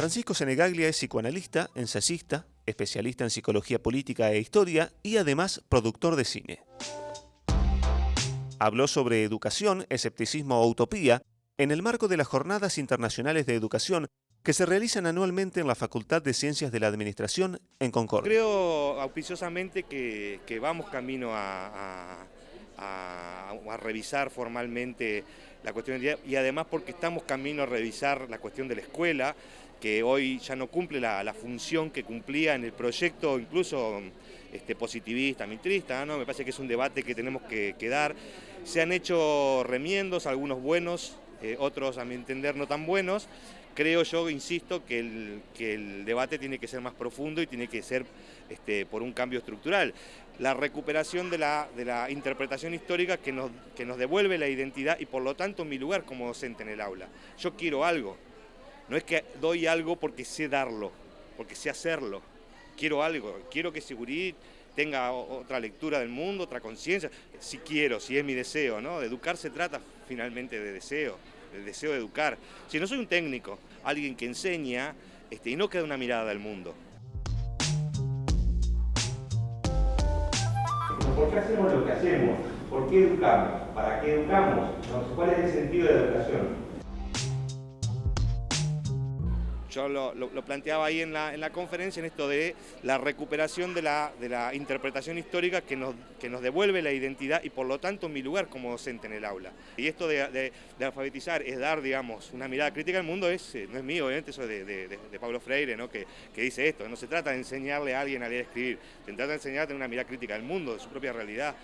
Francisco Senegaglia es psicoanalista, ensayista, especialista en psicología política e historia y además productor de cine. Habló sobre educación, escepticismo o utopía en el marco de las Jornadas Internacionales de Educación que se realizan anualmente en la Facultad de Ciencias de la Administración en Concordia. Creo auspiciosamente que, vamos camino a, revisar formalmente la cuestión de, y además porque estamos camino a revisar la cuestión de la escuela, que hoy ya no cumple la, función que cumplía en el proyecto, incluso este, positivista, mitrista, ¿no? me parece que es un debate que tenemos que dar. Se han hecho remiendos, algunos buenos, eh, otros a mi entender no tan buenos. Creo yo, insisto, que el, que el debate tiene que ser más profundo y tiene que ser este, por un cambio estructural. La recuperación de la, de la interpretación histórica que nos, que nos devuelve la identidad y por lo tanto mi lugar como docente en el aula. Yo quiero algo, no es que doy algo porque sé darlo, porque sé hacerlo. Quiero algo, quiero que Seguridad tenga otra lectura del mundo, otra conciencia, si quiero, si es mi deseo, ¿no? Educar se trata finalmente de deseo, del deseo de educar. Si no soy un técnico, alguien que enseña este, y no queda una mirada del mundo. ¿Por qué hacemos lo que hacemos? ¿Por qué educamos? ¿Para qué educamos? ¿Cuál es el sentido de la educación? Yo lo, planteaba ahí en la, en la, conferencia, en esto de la recuperación de la, de la interpretación histórica que nos, que nos, devuelve la identidad y por lo tanto mi lugar como docente en el aula. Y esto de, alfabetizar es dar, digamos, una mirada crítica al mundo, es, eh, no es mío, obviamente, eso de, de Pablo Freire, ¿no? que, que, dice esto, no se trata de enseñarle a alguien a leer y escribir, se trata de enseñar a tener una mirada crítica al mundo, de su propia realidad.